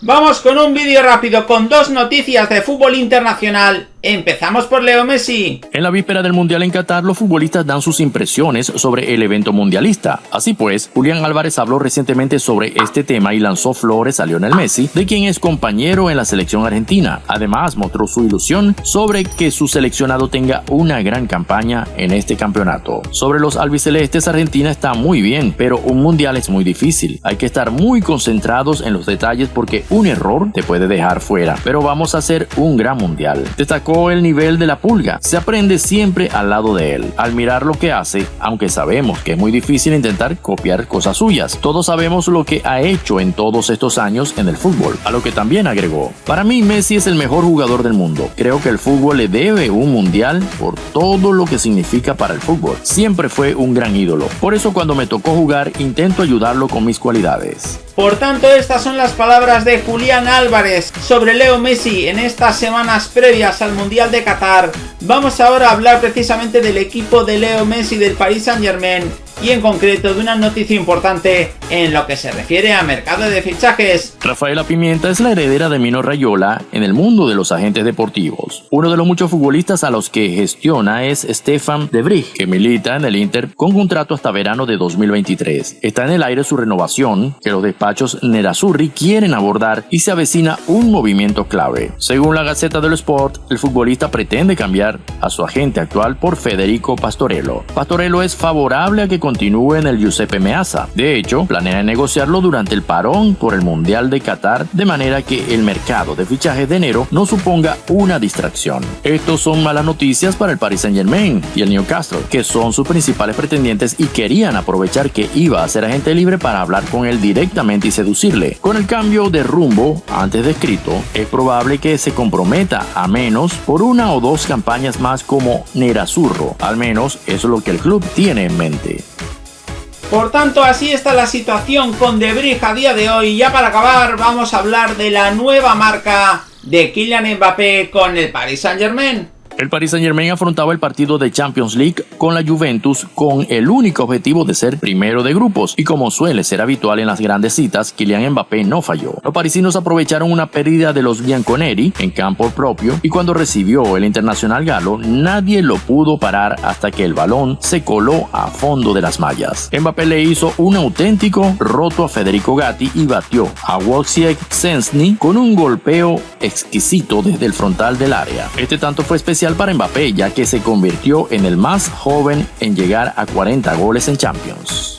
Vamos con un vídeo rápido con dos noticias de fútbol internacional Empezamos por Leo Messi. En la víspera del Mundial en Qatar, los futbolistas dan sus impresiones sobre el evento mundialista. Así pues, Julián Álvarez habló recientemente sobre este tema y lanzó flores a Lionel Messi, de quien es compañero en la selección argentina. Además, mostró su ilusión sobre que su seleccionado tenga una gran campaña en este campeonato. Sobre los albicelestes, Argentina está muy bien, pero un mundial es muy difícil. Hay que estar muy concentrados en los detalles porque un error te puede dejar fuera. Pero vamos a hacer un gran mundial. Destacó el nivel de la pulga. Se aprende siempre al lado de él, al mirar lo que hace, aunque sabemos que es muy difícil intentar copiar cosas suyas. Todos sabemos lo que ha hecho en todos estos años en el fútbol, a lo que también agregó. Para mí Messi es el mejor jugador del mundo. Creo que el fútbol le debe un mundial por todo lo que significa para el fútbol. Siempre fue un gran ídolo. Por eso cuando me tocó jugar intento ayudarlo con mis cualidades. Por tanto, estas son las palabras de Julián Álvarez sobre Leo Messi en estas semanas previas al Mundial de Qatar. Vamos ahora a hablar precisamente del equipo de Leo Messi del Paris Saint Germain y en concreto de una noticia importante en lo que se refiere a mercado de fichajes. Rafaela Pimienta es la heredera de Mino Rayola en el mundo de los agentes deportivos. Uno de los muchos futbolistas a los que gestiona es Stefan De que milita en el Inter con contrato hasta verano de 2023. Está en el aire su renovación, que los despachos Nerazzurri quieren abordar y se avecina un movimiento clave. Según la Gaceta del Sport, el futbolista pretende cambiar a su agente actual por Federico Pastorello. Pastorello es favorable a que continúe en el Giuseppe Meazza. De hecho, planea negociarlo durante el parón por el Mundial de Qatar de manera que el mercado de fichajes de enero no suponga una distracción. Estos son malas noticias para el Paris Saint Germain y el Newcastle, que son sus principales pretendientes y querían aprovechar que iba a ser agente libre para hablar con él directamente y seducirle. Con el cambio de rumbo antes descrito, es probable que se comprometa a menos por una o dos campañas más como Nerazzurro. Al menos eso es lo que el club tiene en mente. Por tanto, así está la situación con Debris a día de hoy. Ya para acabar, vamos a hablar de la nueva marca de Kylian Mbappé con el Paris Saint Germain. El Paris Saint Germain afrontaba el partido de Champions League con la Juventus con el único objetivo de ser primero de grupos y como suele ser habitual en las grandes citas, Kylian Mbappé no falló. Los parisinos aprovecharon una pérdida de los Bianconeri en campo propio y cuando recibió el internacional galo nadie lo pudo parar hasta que el balón se coló a fondo de las mallas. Mbappé le hizo un auténtico roto a Federico Gatti y batió a Wojciech Sensny con un golpeo exquisito desde el frontal del área. Este tanto fue para Mbappé ya que se convirtió en el más joven en llegar a 40 goles en Champions.